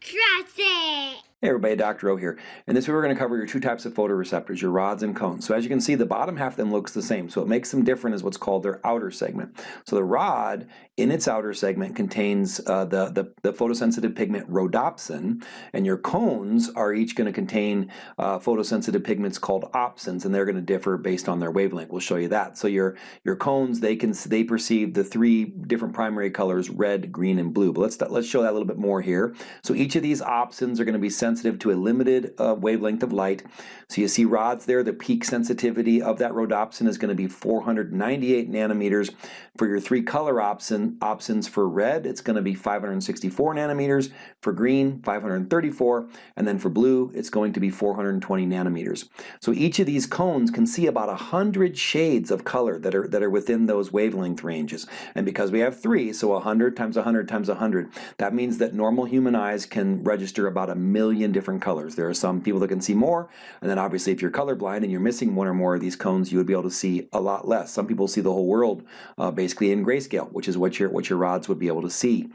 Trust it. Hey everybody, Dr. O here. In this we're going to cover your two types of photoreceptors, your rods and cones. So as you can see, the bottom half of them looks the same. So what makes them different is what's called their outer segment. So the rod in its outer segment contains uh, the, the, the, photosensitive pigment rhodopsin, and your cones are each going to contain uh, photosensitive pigments called opsins, and they're going to differ based on their wavelength. We'll show you that. So your, your cones, they can they perceive the three different primary colors, red, green, and blue. But let's, let's show that a little bit more here. So each of these opsins are going to be sensitive to a limited uh, wavelength of light. So you see rods there, the peak sensitivity of that rhodopsin is going to be 498 nanometers. For your three color opsin, opsins for red, it's going to be 564 nanometers. For green, 534. And then for blue, it's going to be 420 nanometers. So each of these cones can see about 100 shades of color that are, that are within those wavelength ranges. And because we have three, so 100 times 100 times 100, that means that normal human eyes can register about a million different colors. There are some people that can see more, and then obviously if you're colorblind and you're missing one or more of these cones, you would be able to see a lot less. Some people see the whole world uh, basically in grayscale, which is what your, what your rods would be able to see.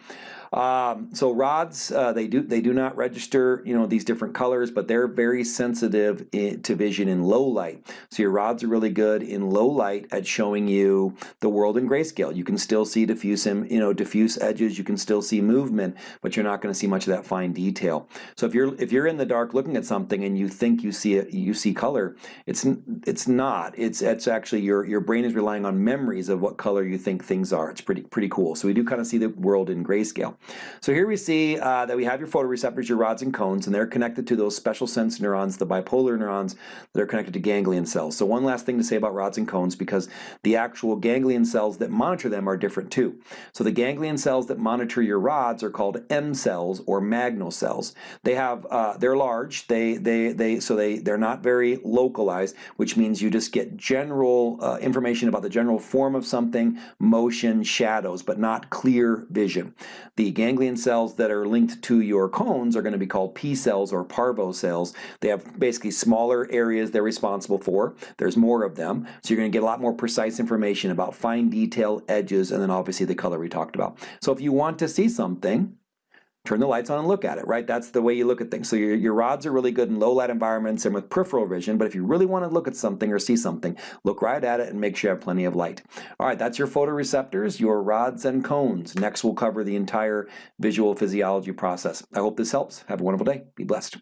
Um, so rods, uh, they do they do not register, you know, these different colors, but they're very sensitive in, to vision in low light. So your rods are really good in low light at showing you the world in grayscale. You can still see diffuse, you know, diffuse edges. You can still see movement, but you're not going to see much of that fine detail. So if you're if you're in the dark looking at something and you think you see it, you see color, it's it's not. It's it's actually your your brain is relying on memories of what color you think things are. It's pretty pretty cool. So we do kind of see the world in grayscale. So here we see uh, that we have your photoreceptors, your rods and cones, and they're connected to those special sense neurons, the bipolar neurons that are connected to ganglion cells. So one last thing to say about rods and cones because the actual ganglion cells that monitor them are different too. So the ganglion cells that monitor your rods are called M cells or magno cells. They have, uh, they're large, they, they, they, so they, they're not very localized, which means you just get general uh, information about the general form of something, motion, shadows, but not clear vision. The ganglion cells that are linked to your cones are going to be called P cells or parvo cells. They have basically smaller areas they're responsible for. There's more of them. So you're going to get a lot more precise information about fine detail, edges, and then obviously the color we talked about. So if you want to see something, turn the lights on and look at it, right? That's the way you look at things. So your, your rods are really good in low light environments and with peripheral vision, but if you really want to look at something or see something, look right at it and make sure you have plenty of light. All right, that's your photoreceptors, your rods and cones. Next we'll cover the entire visual physiology process. I hope this helps. Have a wonderful day. Be blessed.